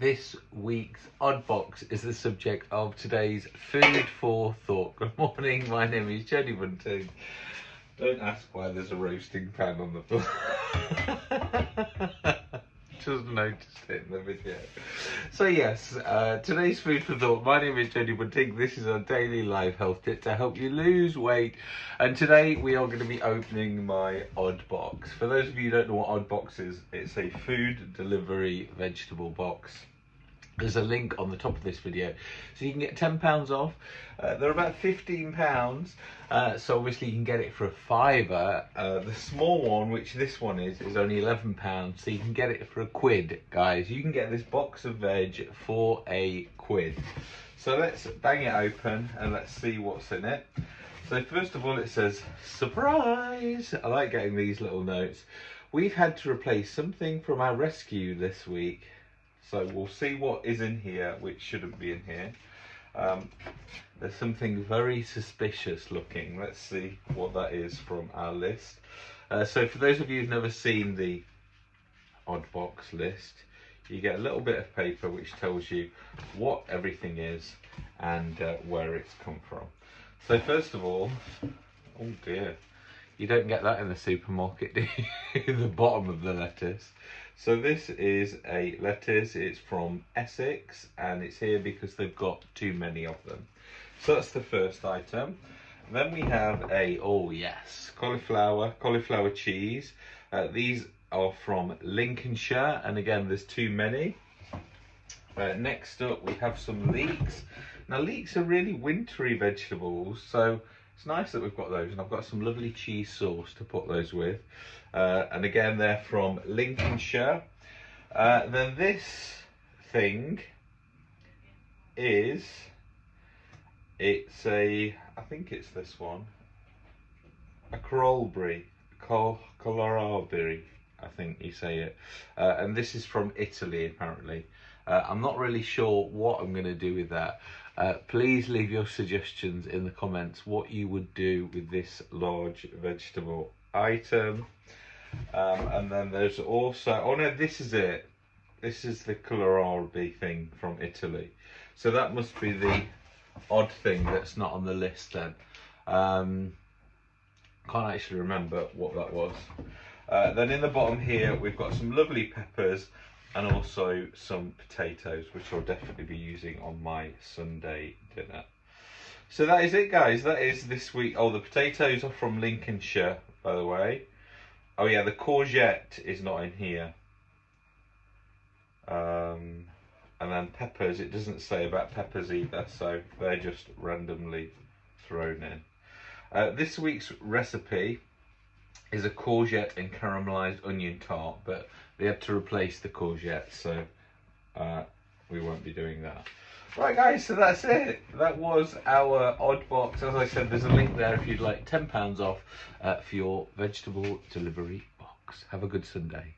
This week's Odd Box is the subject of today's food for thought. Good morning, my name is Jenny Bunting. Don't ask why there's a roasting pan on the floor. Just noticed it in the video. So yes, uh, today's food for thought. My name is Jenny Bunting. This is our daily live health tip to help you lose weight. And today we are going to be opening my Odd Box. For those of you who don't know what Odd Box is, it's a food delivery vegetable box there's a link on the top of this video. So you can get 10 pounds off. Uh, they're about 15 pounds. Uh, so obviously you can get it for a fiver. Uh, the small one which this one is is only 11 pounds. So you can get it for a quid guys. You can get this box of veg for a quid. So let's bang it open and let's see what's in it. So first of all it says surprise! I like getting these little notes. We've had to replace something from our rescue this week so we'll see what is in here, which shouldn't be in here. Um, there's something very suspicious looking. Let's see what that is from our list. Uh, so for those of you who've never seen the odd box list, you get a little bit of paper which tells you what everything is and uh, where it's come from. So first of all, oh dear, you don't get that in the supermarket, do you? the bottom of the lettuce. So this is a lettuce, it's from Essex and it's here because they've got too many of them. So that's the first item. Then we have a, oh yes, cauliflower, cauliflower cheese. Uh, these are from Lincolnshire and again there's too many. Uh, next up we have some leeks. Now leeks are really wintry vegetables so it's nice that we've got those and I've got some lovely cheese sauce to put those with. Uh, and again, they're from Lincolnshire. Uh, then this thing is, it's a, I think it's this one, a Col Colorabri, I think you say it. Uh, and this is from Italy, apparently. Uh, I'm not really sure what I'm going to do with that. Uh, please leave your suggestions in the comments what you would do with this large vegetable item. Um, and then there's also, oh no, this is it. This is the kohlrabi thing from Italy. So that must be the odd thing that's not on the list then. Um, can't actually remember what that was. Uh, then in the bottom here, we've got some lovely peppers and also some potatoes, which I'll definitely be using on my Sunday dinner. So that is it, guys. That is this week. Oh, the potatoes are from Lincolnshire, by the way. Oh, yeah, the courgette is not in here. Um, and then peppers, it doesn't say about peppers either, so they're just randomly thrown in. Uh, this week's recipe is a courgette and caramelized onion tart, but they had to replace the courgette, so uh, we won't be doing that. Right guys, so that's it. That was our odd box. As I said, there's a link there if you'd like £10 off uh, for your vegetable delivery box. Have a good Sunday.